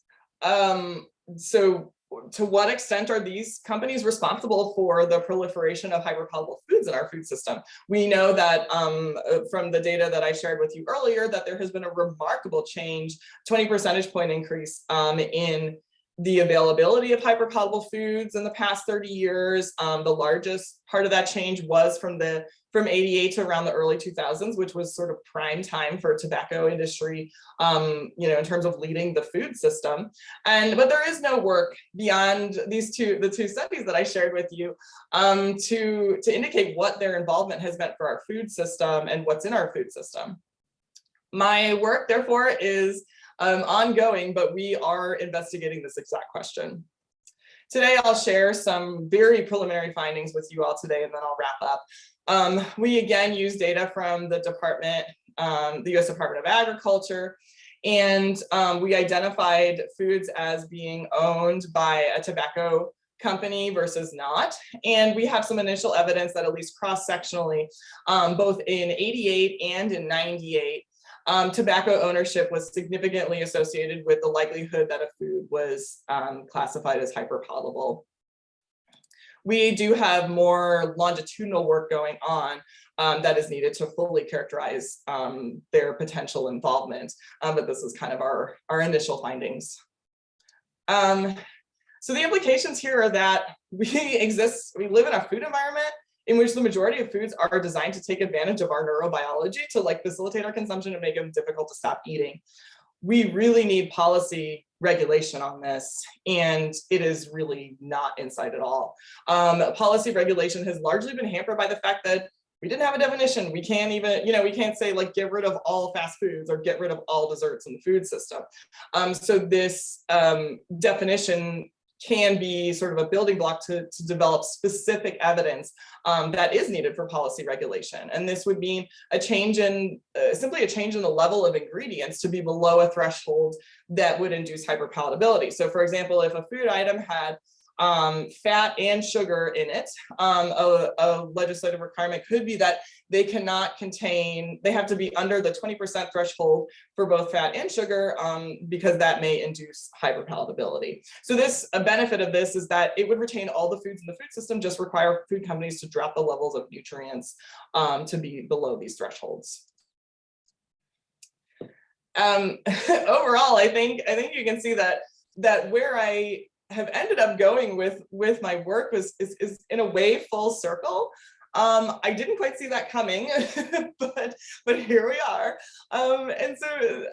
um, so to what extent are these companies responsible for the proliferation of hyperpalatable foods in our food system? We know that um, uh, from the data that I shared with you earlier, that there has been a remarkable change, 20 percentage point increase um, in the availability of hyperpalatable foods in the past 30 years. Um, the largest part of that change was from the from 88 to around the early 2000s, which was sort of prime time for tobacco industry, um, you know, in terms of leading the food system. And but there is no work beyond these two, the two studies that I shared with you, um, to to indicate what their involvement has meant for our food system and what's in our food system. My work, therefore, is um, ongoing, but we are investigating this exact question. Today, I'll share some very preliminary findings with you all today, and then I'll wrap up. Um, we again use data from the department, um, the US Department of Agriculture, and um, we identified foods as being owned by a tobacco company versus not. And we have some initial evidence that at least cross-sectionally, um, both in 88 and in 98, um, tobacco ownership was significantly associated with the likelihood that a food was um, classified as hyperpalatable. We do have more longitudinal work going on um, that is needed to fully characterize um, their potential involvement, um, but this is kind of our, our initial findings. Um, so the implications here are that we exist, we live in a food environment in which the majority of foods are designed to take advantage of our neurobiology to like facilitate our consumption and make them difficult to stop eating. We really need policy regulation on this, and it is really not inside at all. Um, policy regulation has largely been hampered by the fact that we didn't have a definition. We can't even, you know, we can't say like get rid of all fast foods or get rid of all desserts in the food system. Um, so this um, definition can be sort of a building block to, to develop specific evidence um, that is needed for policy regulation. And this would mean a change in, uh, simply a change in the level of ingredients to be below a threshold that would induce hyperpalatability. So for example, if a food item had um, fat and sugar in it. Um, a, a, legislative requirement could be that they cannot contain, they have to be under the 20% threshold for both fat and sugar um, because that may induce hyperpalatability. So this, a benefit of this is that it would retain all the foods in the food system, just require food companies to drop the levels of nutrients um, to be below these thresholds. Um, overall, I think I think you can see that that where I have ended up going with with my work was is, is in a way full circle. Um, I didn't quite see that coming, but but here we are. Um, and so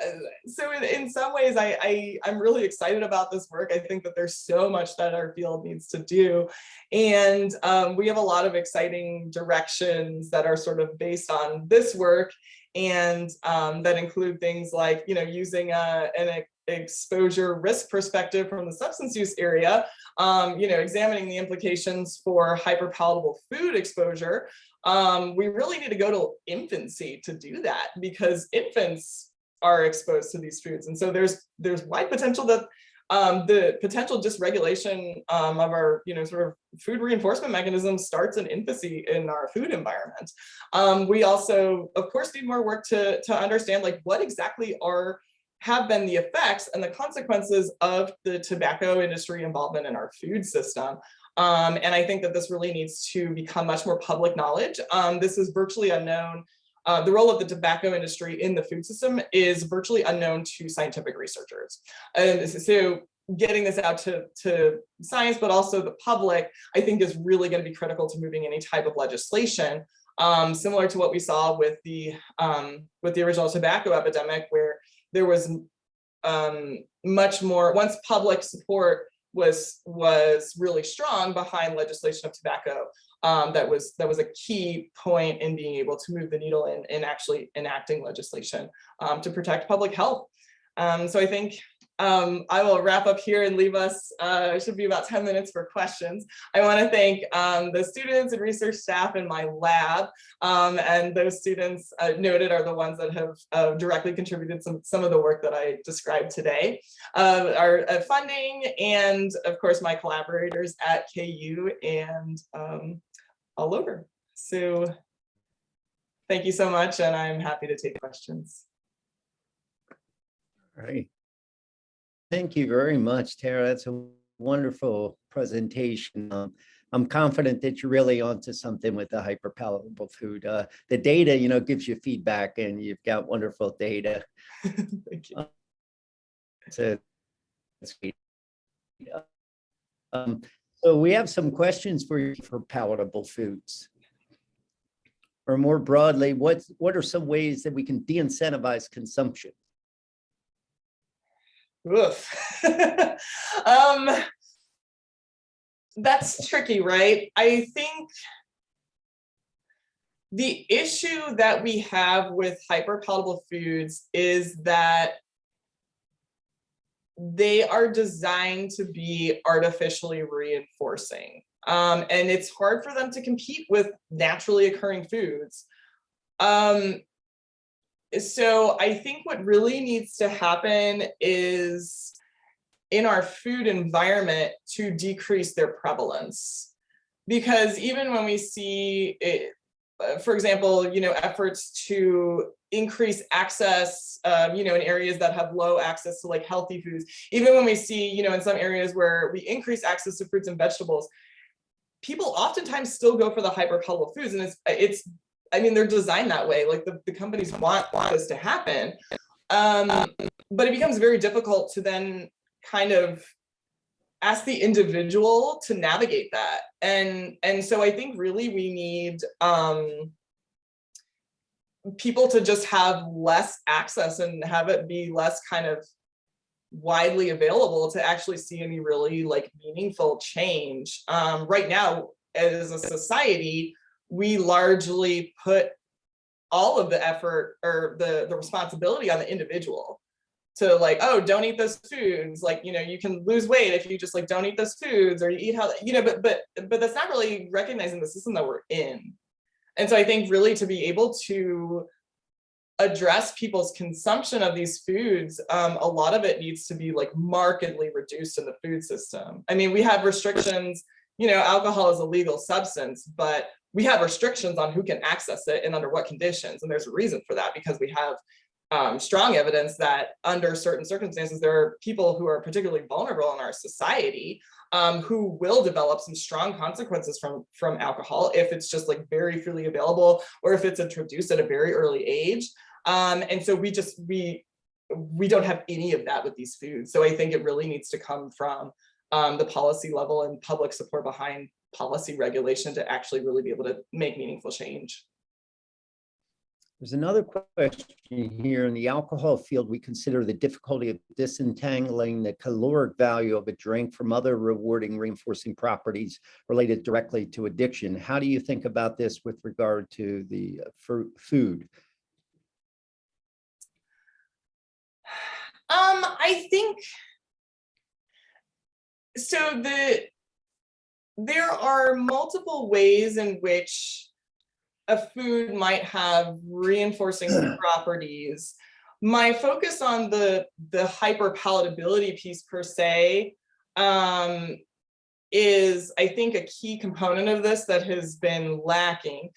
so in, in some ways, I, I I'm really excited about this work. I think that there's so much that our field needs to do, and um, we have a lot of exciting directions that are sort of based on this work and um, that include things like, you know, using a, an exposure risk perspective from the substance use area, um, you know, examining the implications for hyperpalatable food exposure, um, we really need to go to infancy to do that because infants are exposed to these foods. And so there's there's wide potential that um, the potential dysregulation um, of our, you know, sort of food reinforcement mechanism starts in infancy in our food environment. Um, we also, of course, need more work to, to understand like what exactly are have been the effects and the consequences of the tobacco industry involvement in our food system. Um, and I think that this really needs to become much more public knowledge. Um, this is virtually unknown. Uh, the role of the tobacco industry in the food system is virtually unknown to scientific researchers. And so getting this out to, to science, but also the public, I think is really going to be critical to moving any type of legislation. Um, similar to what we saw with the um, with the original tobacco epidemic, where there was um, much more, once public support was was really strong behind legislation of tobacco, um, that was that was a key point in being able to move the needle in, in actually enacting legislation um, to protect public health. Um, so I think um, I will wrap up here and leave us, uh, it should be about 10 minutes for questions. I want to thank um, the students and research staff in my lab, um, and those students uh, noted are the ones that have uh, directly contributed some, some of the work that I described today. Uh, our uh, funding and of course my collaborators at KU and um, all over. So thank you so much and I'm happy to take questions. All right. Thank you very much, Tara. That's a wonderful presentation. Um, I'm confident that you're really onto something with the hyperpalatable food. Uh, the data, you know, gives you feedback and you've got wonderful data. Thank you. So that's great. Um, so we have some questions for you for palatable foods. Or more broadly, what, what are some ways that we can de-incentivize consumption? Oof. um, that's tricky, right? I think the issue that we have with hyperpalatable foods is that they are designed to be artificially reinforcing. Um, and it's hard for them to compete with naturally occurring foods. Um, so I think what really needs to happen is in our food environment to decrease their prevalence. Because even when we see, it, uh, for example, you know, efforts to increase access, um, you know, in areas that have low access to like healthy foods, even when we see, you know, in some areas where we increase access to fruits and vegetables, people oftentimes still go for the hyperpalatable foods and it's it's I mean, they're designed that way. Like the, the companies want, want this to happen. Um, but it becomes very difficult to then kind of ask the individual to navigate that. And, and so I think really we need um, people to just have less access and have it be less kind of widely available to actually see any really like meaningful change. Um, right now, as a society, we largely put all of the effort or the, the responsibility on the individual. to like, oh, don't eat those foods. Like, you know, you can lose weight if you just like don't eat those foods or you eat how, you know, but but but that's not really recognizing the system that we're in. And so I think really to be able to address people's consumption of these foods, um, a lot of it needs to be like markedly reduced in the food system. I mean, we have restrictions, you know, alcohol is a legal substance, but we have restrictions on who can access it and under what conditions. And there's a reason for that because we have um, strong evidence that under certain circumstances, there are people who are particularly vulnerable in our society um, who will develop some strong consequences from, from alcohol if it's just like very freely available or if it's introduced at a very early age. Um, and so we just, we, we don't have any of that with these foods. So I think it really needs to come from um, the policy level and public support behind policy regulation to actually really be able to make meaningful change. There's another question here in the alcohol field. We consider the difficulty of disentangling the caloric value of a drink from other rewarding reinforcing properties related directly to addiction. How do you think about this with regard to the uh, food? Um, I think so the there are multiple ways in which a food might have reinforcing properties. My focus on the the hyper palatability piece per se um, is, I think, a key component of this that has been lacking.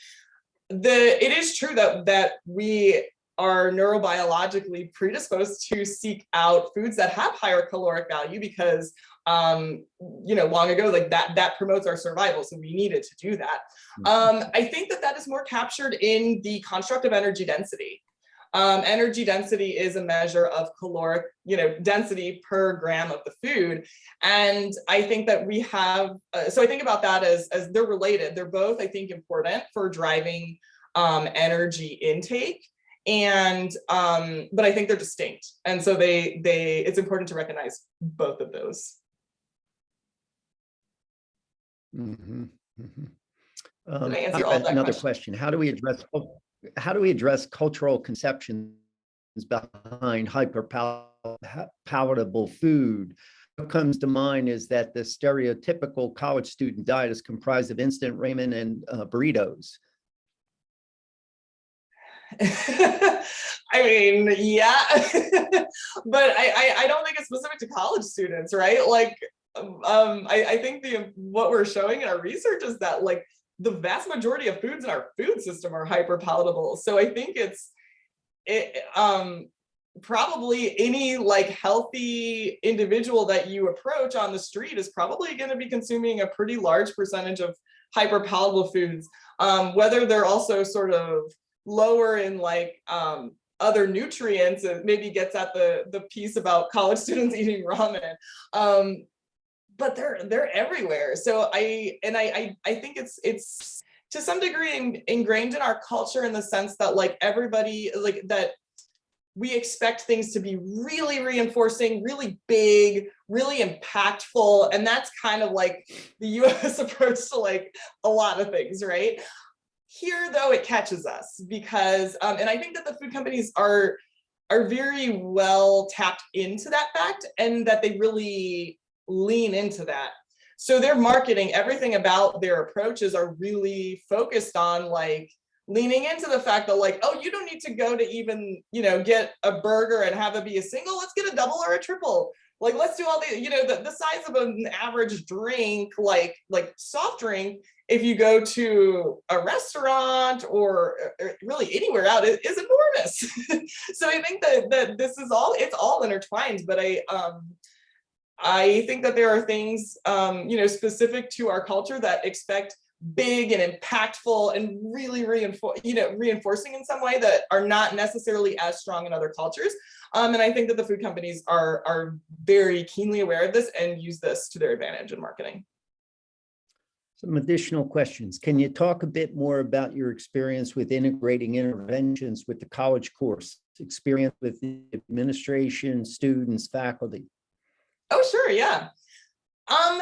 The it is true that that we are neurobiologically predisposed to seek out foods that have higher caloric value because um you know long ago like that that promotes our survival so we needed to do that. Mm-hmm. um i think that that is more captured in the construct of energy density. Um energy density is a measure of caloric you know density per gram of the food and i think that we have uh, so i think about that as as they're related. They're both i think important for driving um energy intake and um but i think they're distinct. And so they they it's important to recognize both of those. Mm -hmm, mm -hmm. Um, another question. question. How do we address how do we address cultural conceptions behind hyper palatable food? What comes to mind is that the stereotypical college student diet is comprised of instant ramen and uh, burritos I mean, yeah, but I, I, I don't think it's specific to college students, right? Like, um, I, I think the what we're showing in our research is that like the vast majority of foods in our food system are hyper palatable. So I think it's it um probably any like healthy individual that you approach on the street is probably going to be consuming a pretty large percentage of hyper palatable foods um, whether they're also sort of lower in like um, other nutrients and maybe gets at the the piece about college students eating ramen. Um, but they're they're everywhere. So i and I, I i think it's it's to some degree in, ingrained in our culture in the sense that like everybody like that we expect things to be really reinforcing really big really impactful. And that's kind of like the us approach to like a lot of things right here, though, it catches us because, um, and I think that the food companies are are very well tapped into that fact and that they really lean into that. So their marketing, everything about their approaches are really focused on like leaning into the fact that like, oh, you don't need to go to even, you know, get a burger and have it be a single, let's get a double or a triple. Like, let's do all the, you know, the, the size of an average drink, like, like soft drink if you go to a restaurant or, or really anywhere out, it is enormous. so I think that, that this is all, it's all intertwined, but I, um, I think that there are things, um, you know, specific to our culture that expect big and impactful and really reinforce, you know, reinforcing in some way that are not necessarily as strong in other cultures. Um, and I think that the food companies are, are very keenly aware of this and use this to their advantage in marketing. Some additional questions. Can you talk a bit more about your experience with integrating interventions with the college course, experience with the administration, students, faculty? Oh, sure, yeah. Um,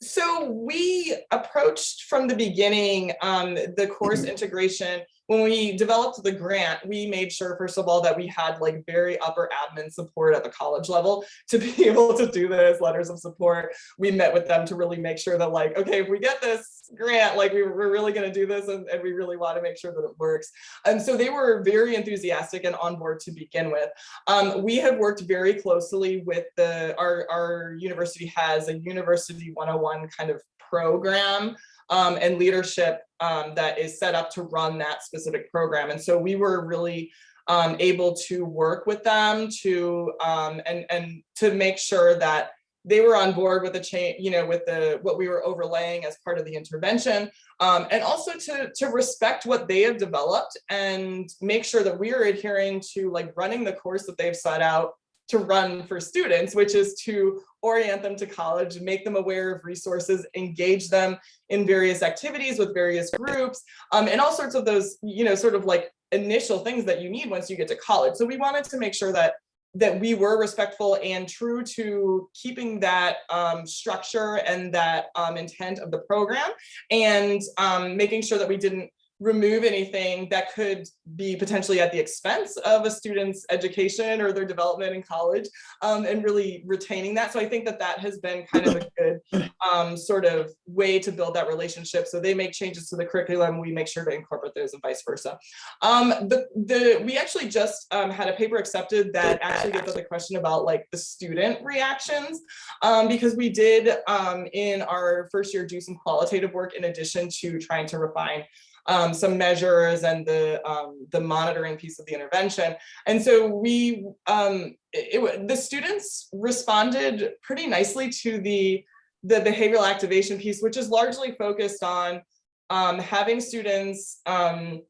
so we approached from the beginning um, the course integration when we developed the grant, we made sure, first of all, that we had like very upper admin support at the college level to be able to do this, letters of support. We met with them to really make sure that like, okay, if we get this grant, like we, we're really gonna do this and, and we really wanna make sure that it works. And so they were very enthusiastic and on board to begin with. Um, we have worked very closely with the, our, our university has a University 101 kind of program um, and leadership um, that is set up to run that specific program. And so we were really um, able to work with them to um, and and to make sure that they were on board with the change, you know, with the what we were overlaying as part of the intervention, um, and also to to respect what they have developed and make sure that we are adhering to like running the course that they've set out to run for students, which is to orient them to college, make them aware of resources, engage them in various activities with various groups, um, and all sorts of those, you know, sort of like initial things that you need once you get to college. So we wanted to make sure that that we were respectful and true to keeping that um, structure and that um, intent of the program and um, making sure that we didn't remove anything that could be potentially at the expense of a student's education or their development in college um, and really retaining that. So I think that that has been kind of a good um, sort of way to build that relationship. So they make changes to the curriculum, we make sure to incorporate those and vice versa. Um, the, the, we actually just um, had a paper accepted that actually gets at the question about like the student reactions um, because we did um, in our first year do some qualitative work in addition to trying to refine um, some measures and the um, the monitoring piece of the intervention. And so we um, it, the students responded pretty nicely to the the behavioral activation piece, which is largely focused on um, having students um,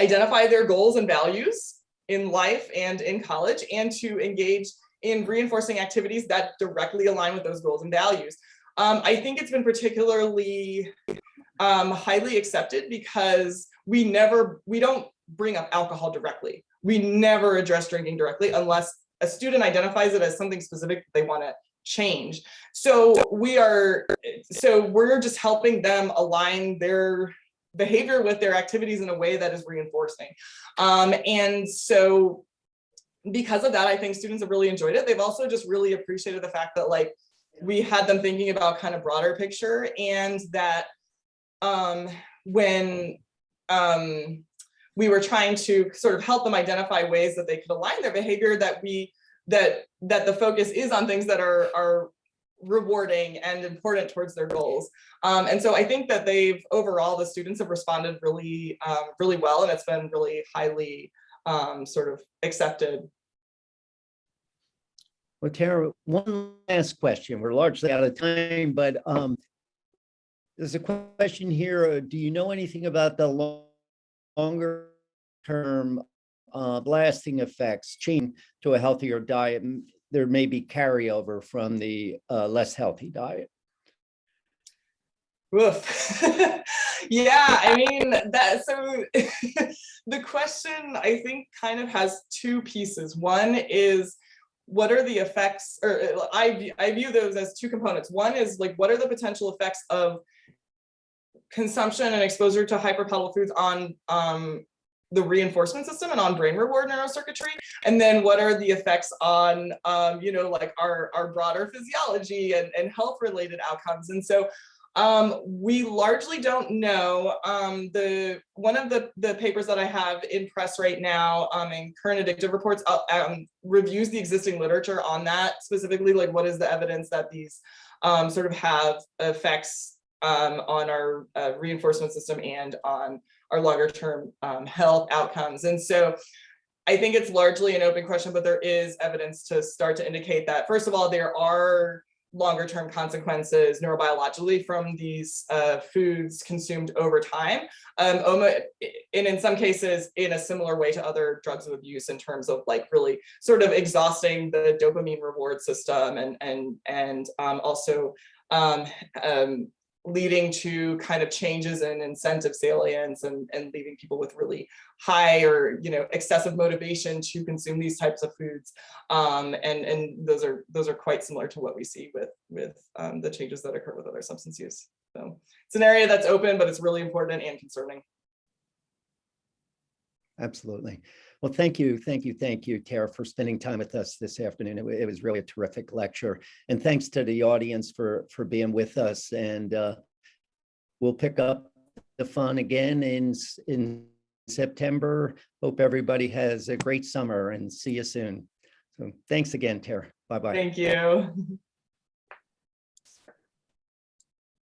identify their goals and values in life and in college and to engage in reinforcing activities that directly align with those goals and values. Um, I think it's been particularly um, highly accepted because we never, we don't bring up alcohol directly. We never address drinking directly unless a student identifies it as something specific they want to change. So we are, so we're just helping them align their behavior with their activities in a way that is reinforcing. Um, and so because of that, I think students have really enjoyed it. They've also just really appreciated the fact that like we had them thinking about kind of broader picture and that um, when um, we were trying to sort of help them identify ways that they could align their behavior that we that that the focus is on things that are are rewarding and important towards their goals. Um, and so I think that they've overall the students have responded really um, really well and it's been really highly um, sort of accepted. Well, Tara, one last question. We're largely out of time, but um, there's a question here. uh, Do you know anything about the lo- longer term uh, lasting effects change to a healthier diet? There may be carryover from the uh, less healthy diet. Yeah, I mean that so the question I think kind of has two pieces. One is what are the effects or uh, I I view those as two components. One is like what are the potential effects of consumption and exposure to hyperpalatable foods on um, the reinforcement system and on brain reward neurocircuitry and then what are the effects on um, you know like our our broader physiology and, and health related outcomes and so um, we largely don't know um, the one of the the papers that I have in press right now um, in Current Addiction Reports uh, um, reviews the existing literature on that specifically like what is the evidence that these um, sort of have effects um, on our uh, reinforcement system and on our longer term um, health outcomes. And so I think it's largely an open question, but there is evidence to start to indicate that, first of all, there are longer term consequences neurobiologically from these uh, foods consumed over time. Um, OMA, and in some cases, in a similar way to other drugs of abuse in terms of like really sort of exhausting the dopamine reward system and, and, and um, also um, um, leading to kind of changes in incentive salience and, and leaving people with really high or you know excessive motivation to consume these types of foods. Um, and and those are those are quite similar to what we see with with um, the changes that occur with other substance use. So it's an area that's open but it's really important and concerning. Absolutely. Well, thank you, thank you, thank you, Tara, for spending time with us this afternoon. It it was really a terrific lecture. And thanks to the audience for, for being with us. And uh, we'll pick up the fun again in, in September. Hope everybody has a great summer and see you soon. So thanks again, Tara. Bye-bye. Thank you.